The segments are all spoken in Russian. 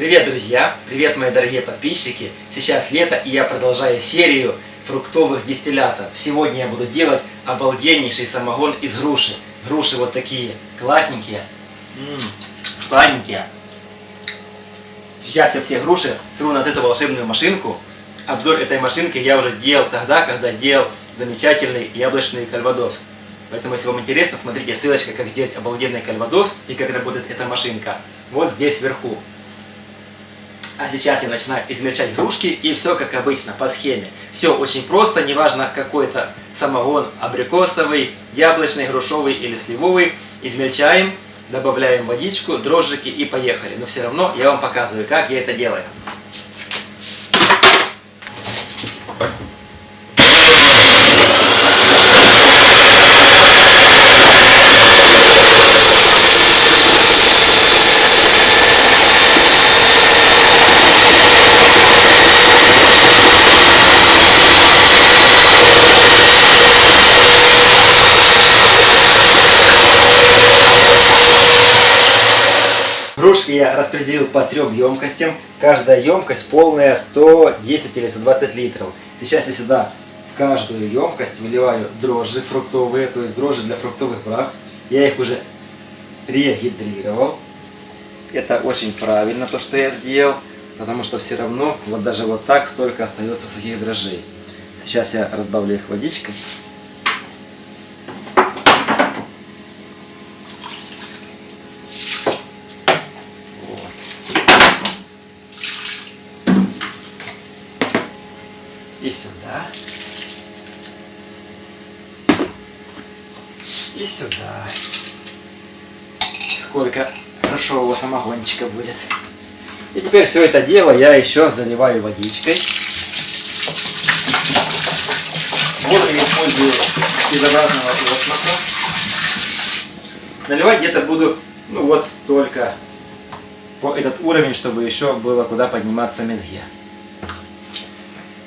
Привет, друзья! Привет, мои дорогие подписчики! Сейчас лето, и я продолжаю серию фруктовых дистиллятов. Сегодня я буду делать обалденнейший самогон из груши. Груши вот такие классненькие, сладенькие. Сейчас я все груши тру на эту волшебную машинку. Обзор этой машинки я уже делал тогда, когда делал замечательный яблочный кальвадос. Поэтому, если вам интересно, смотрите ссылочка, как сделать обалденный кальвадос и как работает эта машинка. Вот здесь вверху. А сейчас я начинаю измельчать грушки и все как обычно, по схеме. Все очень просто, неважно какой это самогон, абрикосовый, яблочный, грушовый или сливовый. Измельчаем, добавляем водичку, дрожжики и поехали. Но все равно я вам показываю, как я это делаю. Грушки я распределил по трем емкостям. Каждая емкость полная 110 или 120 литров. Сейчас я сюда в каждую емкость выливаю дрожжи фруктовые, то есть дрожжи для фруктовых брах. Я их уже регидрировал. Это очень правильно то, что я сделал, потому что все равно вот даже вот так столько остается сухих дрожжей. Сейчас я разбавлю их водичкой. и сюда, сюда. Сколько хорошего самогончика будет. И теперь все это дело я еще заливаю водичкой. Воду я использую безобразного пластмасса. Наливать где-то буду, ну вот столько, по этот уровень, чтобы еще было куда подниматься мезге.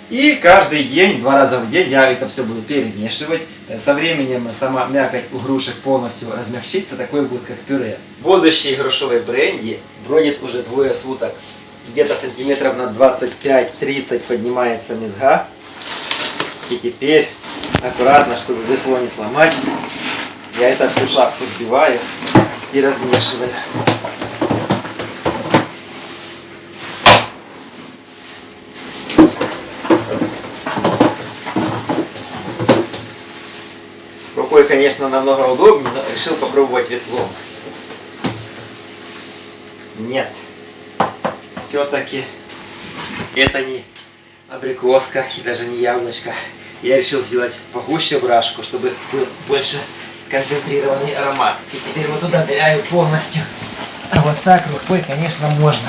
И каждый день, два раза в день я это все буду перемешивать. Со временем сама мякоть у грушек полностью размягчится, такой будет как пюре. Будущий грушевый бренди бродит уже двое суток. Где-то сантиметров на 25-30 поднимается мезга. И теперь аккуратно, чтобы весло не сломать, я это всю шапку сбиваю и размешиваю. Рукой, конечно, намного удобнее, но решил попробовать веслом. Нет. Все-таки это не абрикоска и даже не яблочко. Я решил сделать погуще брашку, чтобы был больше концентрированный аромат. И теперь вот туда ныряю полностью. А вот так рукой, конечно, можно.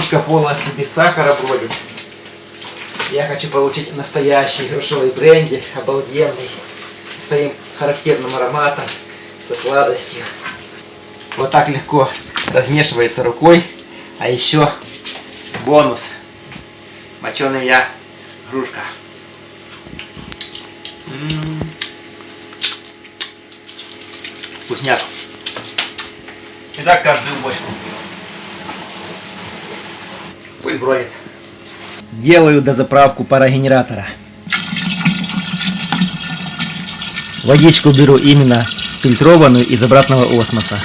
Грушка полностью без сахара бродит. Я хочу получить настоящий грушевый бренди, обалденный, со своим характерным ароматом, со сладостью. Вот так легко размешивается рукой. А еще бонус. Моченая я грушка. М -м -м. Вкусняк. И так каждую бочку. Пусть бродит. Делаю дозаправку парогенератора. Водичку беру именно фильтрованную из обратного осмоса.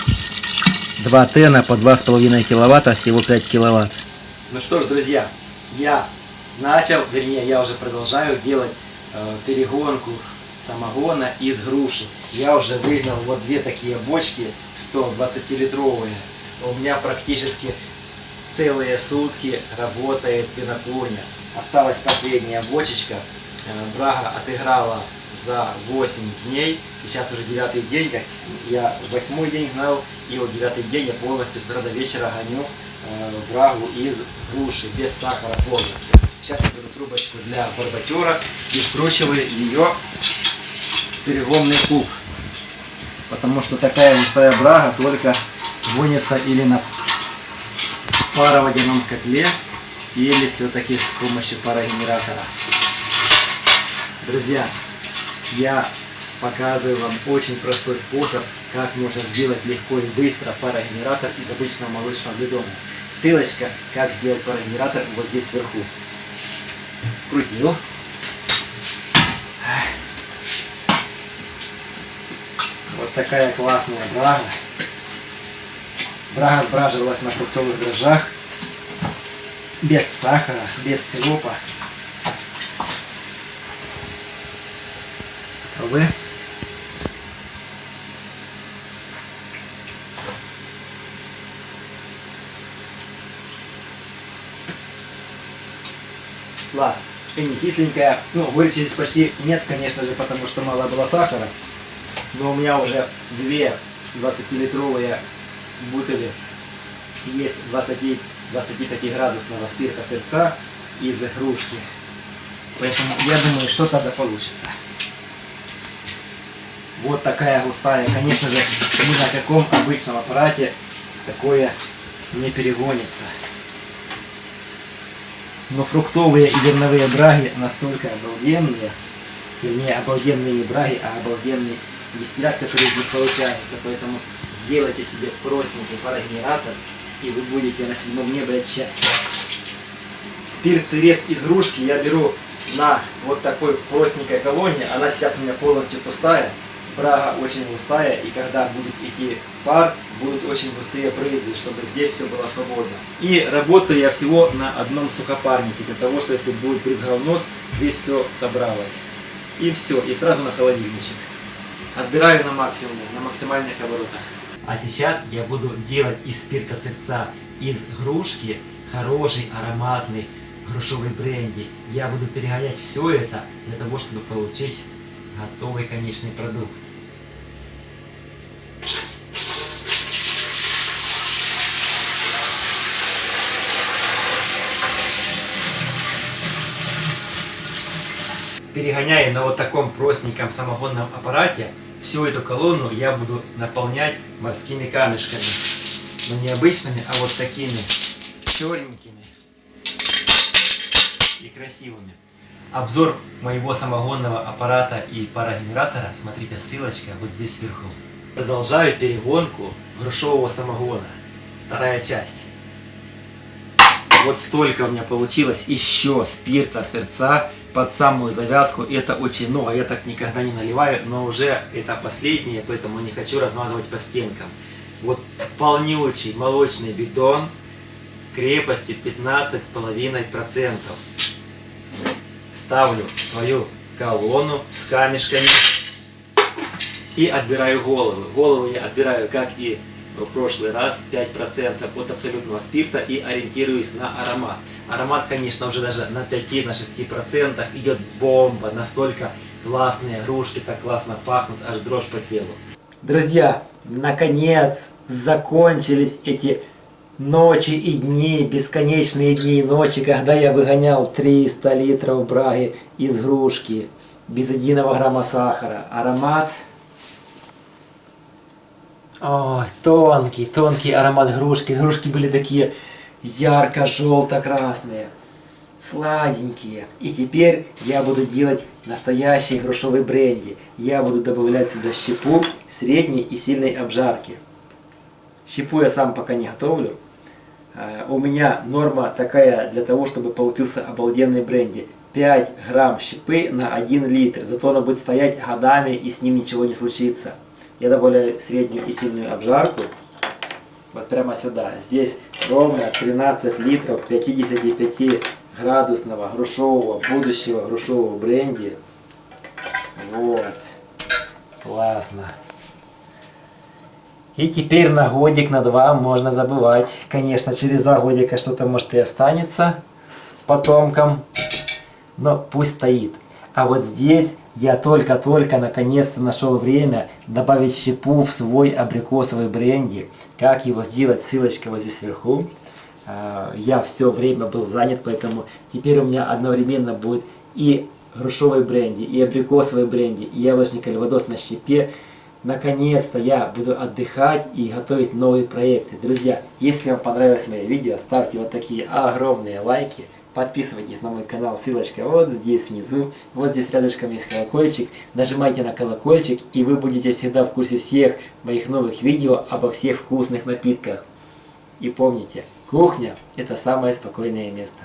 2 тена по 2,5 киловатта, всего 5 киловатт. Ну что ж, друзья, я начал, вернее, я уже продолжаю делать э, перегонку самогона из груши. Я уже выгнал вот две такие бочки 120-литровые. У меня практически целые сутки работает винокурня. Осталась последняя бочечка. Э, Брага отыграла за 8 дней. И сейчас уже девятый день, как я восьмой день гнал, и вот девятый день я полностью с утра до вечера гоню э, брагу из груши, без сахара полностью. Сейчас я беру трубочку для барбатера и вкручиваю ее в переломный куб. Потому что такая густая брага только гонится или на пароводяном котле или все-таки с помощью парогенератора. Друзья, я показываю вам очень простой способ, как можно сделать легко и быстро парогенератор из обычного молочного бидона. Ссылочка, как сделать парогенератор, вот здесь сверху. Крутил. Вот такая классная брага. Брага сбраживалась на фруктовых дрожжах. Без сахара, без сиропа. Пробуем. Класс. И не кисленькая. Ну, горечи здесь почти нет, конечно же, потому что мало было сахара. Но у меня уже две 20-литровые бутыли есть 20, 25 градусного спирта сырца из игрушки. Поэтому я думаю, что тогда получится. Вот такая густая. Конечно же, ни на каком обычном аппарате такое не перегонится. Но фруктовые и зерновые браги настолько обалденные, вернее, обалденные не браги, а обалденный дистиллят, который из них получается. Поэтому сделайте себе простенький парогенератор, и вы будете на седьмом небе от счастья. Спирт сырец из грушки я беру на вот такой простенькой колонне. Она сейчас у меня полностью пустая. Брага очень густая, и когда будет идти пар, будут очень густые брызги, чтобы здесь все было свободно. И работаю я всего на одном сухопарнике, для того, что если будет брызгал нос, здесь все собралось. И все, и сразу на холодильничек. Отбираю на максимум, на максимальных оборотах. А сейчас я буду делать из спирта сырца, из грушки, хороший ароматный грушевый бренди. Я буду перегонять все это для того, чтобы получить готовый конечный продукт. Перегоняя на вот таком простеньком самогонном аппарате, всю эту колонну я буду наполнять морскими камешками. Но не обычными, а вот такими черненькими и красивыми. Обзор моего самогонного аппарата и парогенератора, смотрите, ссылочка вот здесь сверху. Продолжаю перегонку грушевого самогона. Вторая часть. Вот столько у меня получилось еще спирта, сердца под самую завязку. Это очень много, я так никогда не наливаю, но уже это последнее, поэтому не хочу размазывать по стенкам. Вот полнючий молочный бетон крепости 15,5% ставлю свою колонну с камешками и отбираю голову. Голову я отбираю, как и в прошлый раз, 5% от абсолютного спирта и ориентируюсь на аромат. Аромат, конечно, уже даже на 5-6% идет бомба, настолько классные игрушки, так классно пахнут, аж дрожь по телу. Друзья, наконец закончились эти ночи и дни, бесконечные дни и ночи, когда я выгонял 300 литров браги из грушки, без единого грамма сахара. Аромат... Ой, тонкий, тонкий аромат грушки. Грушки были такие ярко-желто-красные, сладенькие. И теперь я буду делать настоящий грушевый бренди. Я буду добавлять сюда щепу средней и сильной обжарки. Щепу я сам пока не готовлю. Э, у меня норма такая для того, чтобы получился обалденный бренди. 5 грамм щепы на 1 литр. Зато она будет стоять годами и с ним ничего не случится. Я добавляю среднюю и сильную обжарку. Вот прямо сюда. Здесь ровно 13 литров 55 градусного грушевого, будущего грушевого бренди. Вот. Классно. И теперь на годик, на два можно забывать. Конечно, через два годика что-то может и останется потомкам. Но пусть стоит. А вот здесь я только-только наконец-то нашел время добавить щепу в свой абрикосовый бренди. Как его сделать, ссылочка вот здесь сверху. А, я все время был занят, поэтому теперь у меня одновременно будет и грушевый бренди, и абрикосовый бренди, и яблочный кальвадос на щепе. Наконец-то я буду отдыхать и готовить новые проекты. Друзья, если вам понравилось мое видео, ставьте вот такие огромные лайки. Подписывайтесь на мой канал, ссылочка вот здесь внизу. Вот здесь рядышком есть колокольчик. Нажимайте на колокольчик, и вы будете всегда в курсе всех моих новых видео обо всех вкусных напитках. И помните, кухня – это самое спокойное место.